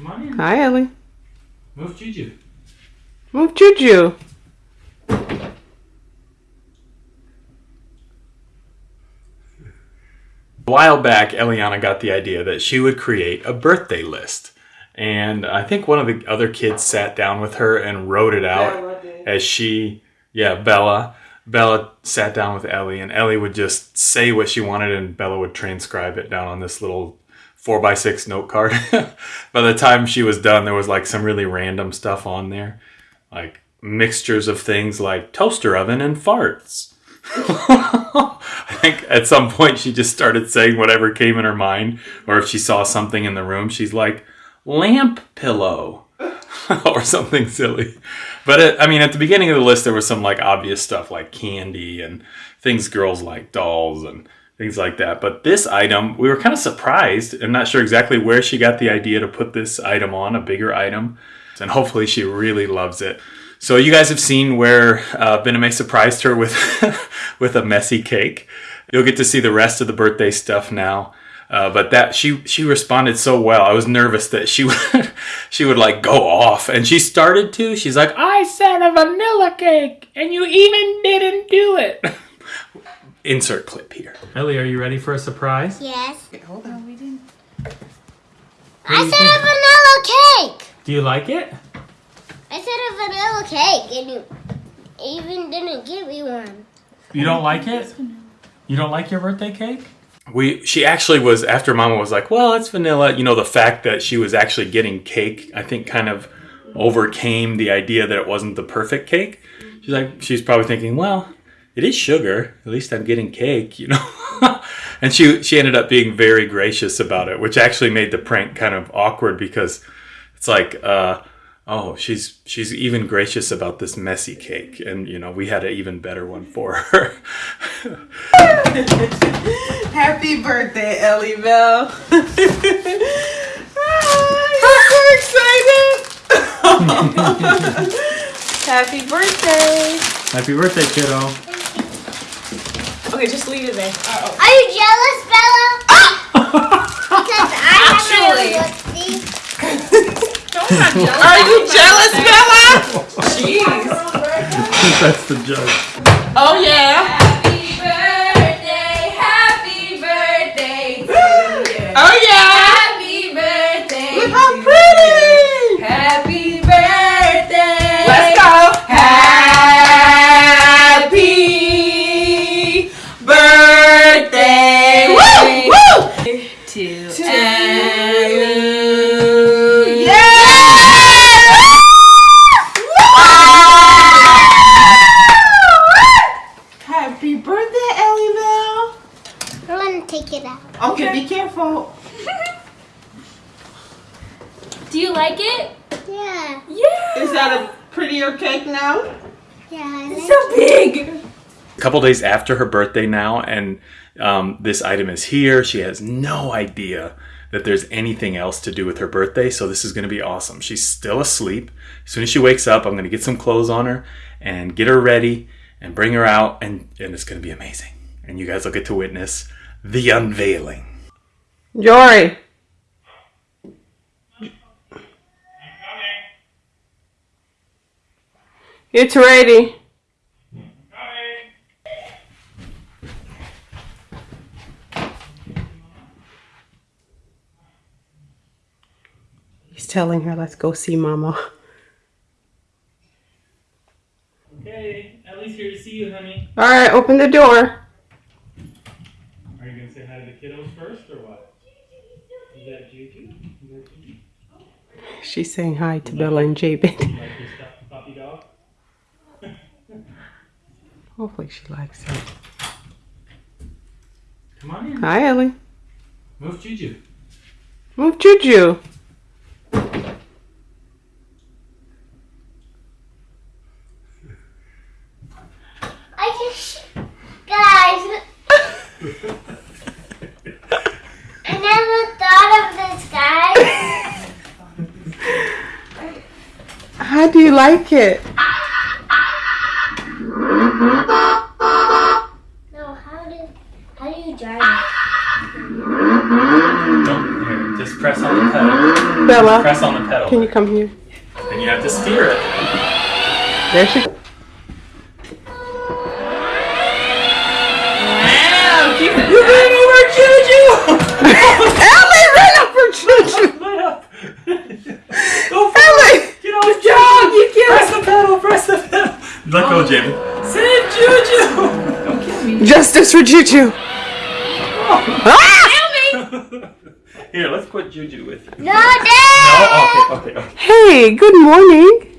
Come on in. Hi, Ellie. Move Juju. Move Juju. A while back, Eliana got the idea that she would create a birthday list. And I think one of the other kids sat down with her and wrote it out as she, yeah, Bella. Bella sat down with Ellie, and Ellie would just say what she wanted, and Bella would transcribe it down on this little four by six note card. by the time she was done, there was like some really random stuff on there, like mixtures of things like toaster oven and farts. I think at some point she just started saying whatever came in her mind, or if she saw something in the room, she's like, lamp pillow. or something silly. But it, I mean, at the beginning of the list, there was some like obvious stuff like candy and things girls like, dolls and things like that. But this item, we were kind of surprised. I'm not sure exactly where she got the idea to put this item on, a bigger item. And hopefully she really loves it. So you guys have seen where uh, Bename surprised her with with a messy cake. You'll get to see the rest of the birthday stuff now. Uh, but that she she responded so well. I was nervous that she would she would like go off, and she started to. She's like, "I said a vanilla cake, and you even didn't do it." Insert clip here. Ellie, are you ready for a surprise? Yes. Hold on. We didn't. I said a vanilla cake. Do you like it? I said a vanilla cake, and you even didn't give me one. You don't like it? You don't like your birthday cake? We she actually was after Mama was like, "Well, it's vanilla." You know, the fact that she was actually getting cake, I think, kind of overcame the idea that it wasn't the perfect cake. She's like, she's probably thinking, "Well, it is sugar. At least I'm getting cake," you know. and she she ended up being very gracious about it, which actually made the prank kind of awkward because it's like, uh, oh, she's she's even gracious about this messy cake, and you know, we had an even better one for her. Happy birthday, Ellie Bell. I'm so excited. Happy birthday. Happy birthday, kiddo. Okay, just leave it there. Uh-oh. Are you jealous, Bella? because I Actually. have a lipstick. Are you jealous, Bella? Jeez. That's the joke. Oh, yeah. Couple days after her birthday now, and um, this item is here. She has no idea that there's anything else to do with her birthday, so this is going to be awesome. She's still asleep. As soon as she wakes up, I'm going to get some clothes on her and get her ready and bring her out, and, and it's going to be amazing. And you guys will get to witness the unveiling. Jory. It's ready. Telling her, let's go see Mama. Okay, Ellie's here to see you, honey. All right, open the door. Are you going to say hi to the kiddos first, or what? Is that Juju? Is that Juju? She's saying hi to Bella and Jabin. You like your stuffed puppy dog? Hopefully she likes it. Come on in. Hi, Ellie. Move Juju. Move Juju. I just, guys. I never thought of this, guys. How do you like it? No, how do how do you drive it? Don't, here, just press on the pedal. pedal. Bella, Press on the pedal. can you come here? And you have to steer it. There she. Wow, keep it. You ran over Juju! Ellie ran up for Juju. Light up. Go for Ellie. it. Get on the job. You can't. Press the pedal. Press the pedal. Let go, Jamie. Save Juju. Don't kill me. Justice for Juju. Ah! Here, let's put Juju with you. No, No, Dad! okay, okay, okay. Hey, good morning.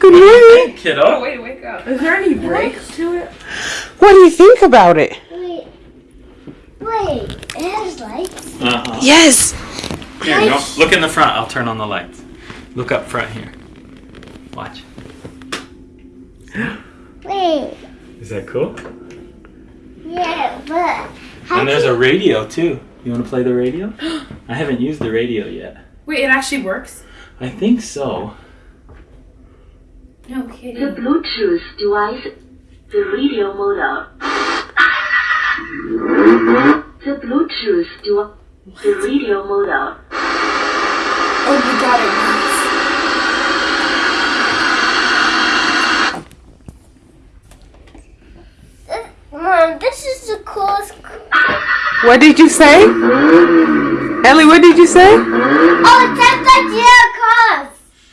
Good morning. Kiddo. Oh, wait, wake up. Is there any brakes to it? What do you think about it? Wait. Wait. It has lights. Uh-huh. Yes. Here, no, look in the front. I'll turn on the lights. Look up front here. Watch. Wait. Is that cool? Yeah, but. How And there's can- a radio too. You want to play the radio? I haven't used the radio yet. Wait, it actually works? I think so. No The. Bluetooth device, the radio model. The Bluetooth device, the radio model. Oh my god, it works. Mom, this is the coolest. What did you say? Ellie, what did you say? Oh,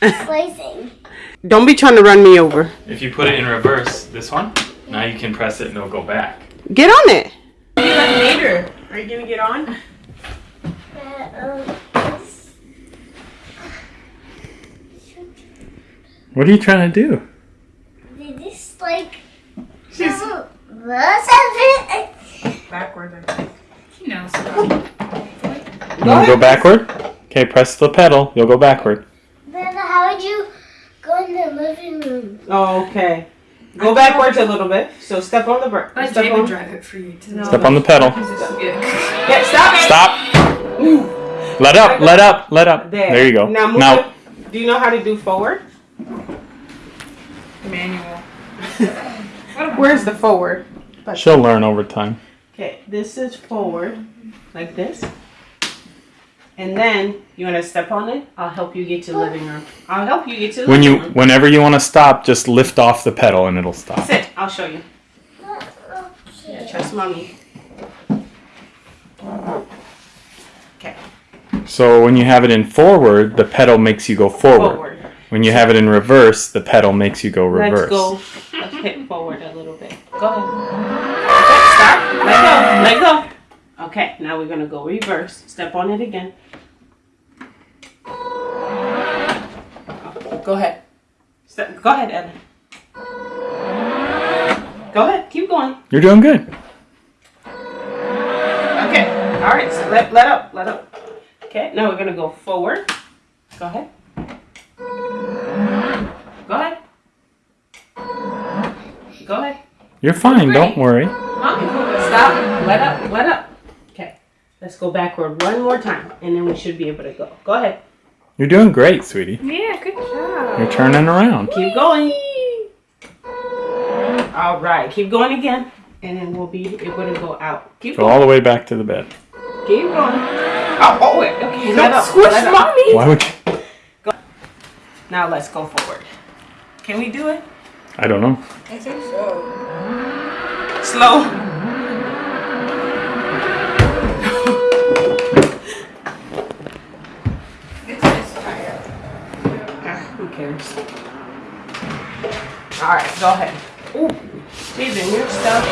it's like the Blazing. Don't be trying to run me over. If you put it in reverse, this one, now you can press it and it'll go back. Get on it. Later. Are you gonna get on? This- What are you trying to do? Did this like. She's some- backwards, I think. He knows. You want to go backward? Okay, press the pedal. You'll go backward. Then how would you go in the living room? Oh, okay. Go backwards a little bit. So step on the brake. Let Step David on. drive it for you to Step on the pedal. Yeah. Yeah, stop it. Stop. Let up. Let up. Let up. There. There you go. Now, move Now, it. Do you know how to do forward? Manual. Where's the forward? she'll learn over time. Okay, this is forward, like this. And then you want to step on it. I'll help you get to the living room. I'll help you get to the When you, room. whenever you want to stop, just lift off the pedal and it'll stop. Sit. I'll show you. Trust mommy. Okay, So when you have it in forward, the pedal makes you go forward. forward. When you have it in reverse, the pedal makes you go reverse. Let's go. Let's hit forward a little bit. Go ahead. Okay, stop. Let go. Let go. Okay, now we're gonna go reverse. Step on it again. Go ahead. Step. Go ahead, Ellen. Go ahead. Keep going. You're doing good. Okay. All right. So let let up. Let up. Okay. Now we're gonna go forward. Go ahead. Go ahead. Go ahead. You're fine. Don't worry. Mommy, stop. Let up. Let up. Okay. Let's go backward one more time, and then we should be able to go. Go ahead. You're doing great, sweetie. Yeah, good job. You're turning around. Keep going. All right. Keep going again, and then we'll be able to go out. Keep Go going. all the way back to the bed. Keep going. Oh, oh wait. Okay. Let up. Squish let up. mommy. Why would you? Now let's go forward. Can we do it? I don't know. I think so. Slow. Cares? All right, go ahead. Ooh, Steven, your stuff.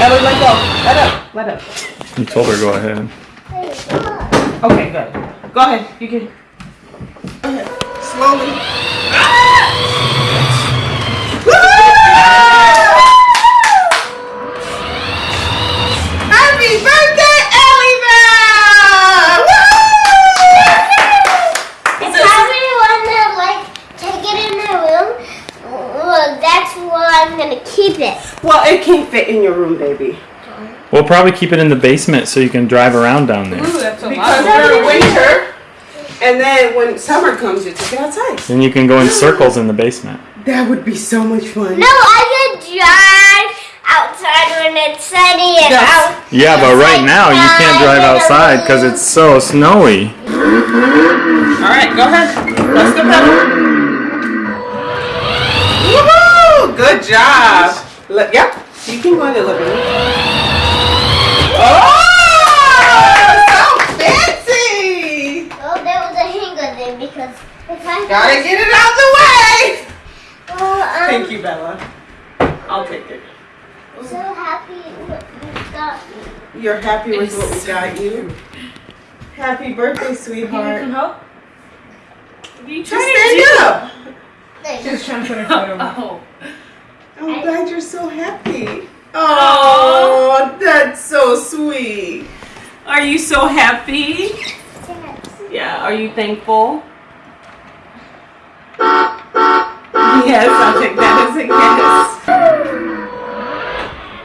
Ellie, let go. Let up. Let up. You told her go ahead. Wait, come on. Okay, good. Go ahead. You can. Go ahead. Slowly. Happy birthday, Ellie It's probably one that like take it in the room. Well, that's where I'm gonna keep it. Well, it can't fit in your room, baby. We'll probably keep it in the basement so you can drive around down there. Ooh, that's a Because lot. during winter, and then when summer comes, you take it outside. Then you can go in circles in the basement. That would be so much fun. No, I can drive outside when it's sunny and Yes. out. Yeah, but right now you can't drive outside because it's so snowy. All right, go ahead. Press the pedal. Woohoo! Good job. Look, yep. You can go a little bit. Oh, so fancy! Oh, there was a hanger there because if I Gotta get it out of the way. Oh, I'm Thank you, Bella. I'll take it. so happy what you got me. You're happy with what we got you. Happy birthday, sweetheart. help? You Just stand up. Just trying to put her foot over. Oh. I'm glad you're so happy. Oh, that's so sweet. Are you so happy? Yes. Yeah. Are you thankful? Yes, I'll take that as a yes.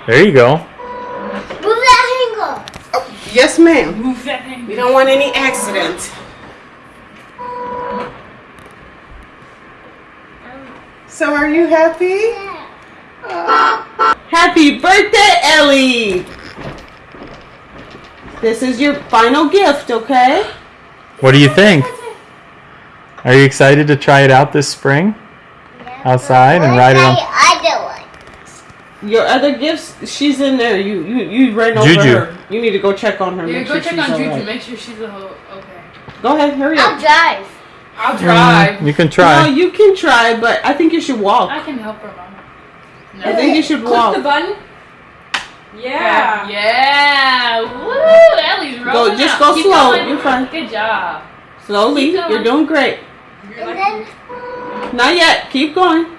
There you go. Move that hanger. Yes, ma'am. Move that thing. We don't want any accidents. Oh. So, are you happy? Happy birthday, Ellie! This is your final gift, okay? What do you think? Are you excited to try it out this spring? Outside and ride it on. I do one. Your other gifts, she's in there. You you you ran over Juju. her. You need to go check on her. Yeah, go sure check on Juju. alright. Make sure she's a whole. Okay. Go ahead, hurry up. I'll drive. I'll mm, drive. You can No, try. you can try, but I think you should walk. I can help her, mom. I think you should Click walk. the button. Yeah. Yeah. Woo! Ellie's rolling Go, just out. go Keep slow. going. You're fine. Good job. Slowly. You're doing great. And then uh, Not yet. Keep going.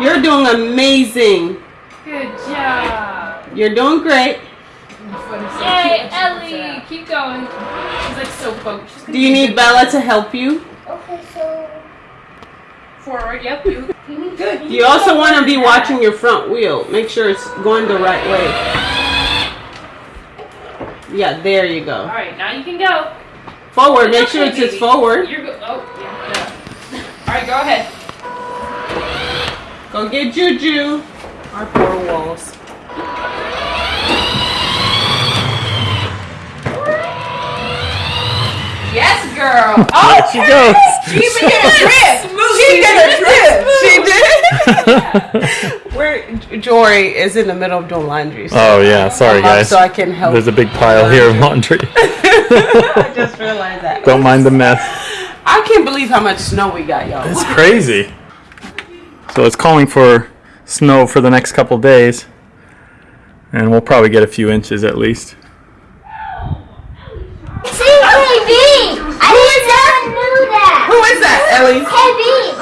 You're doing amazing. Good job. You're doing great. Yay, Ellie. Keep going. She's like so focused. Do you need. Bella to help you? okay, so Forward. Yep. You. Good. You also want to be watching your front wheel. Make sure it's going the right way. Yeah, there you go. All right, Now you can go. Forward. Make sure it's just forward. You're go- Oh, yeah. yeah. All right. Go ahead. Go get Juju. Our poor walls. Yes, girl. There she goes. She even did a trip she did a trip. She did. Where Jory is in the middle of doing laundry. So oh yeah, sorry guys. So I can help. There's a big pile laundry. here of laundry. I just realized that. Don't mind the mess. I can't believe how much snow we got, y'all. It's crazy. So it's calling for snow for the next couple days, and we'll probably get a few inches at least. It's KB. I didn't know that. Who is that, Ellie? KB.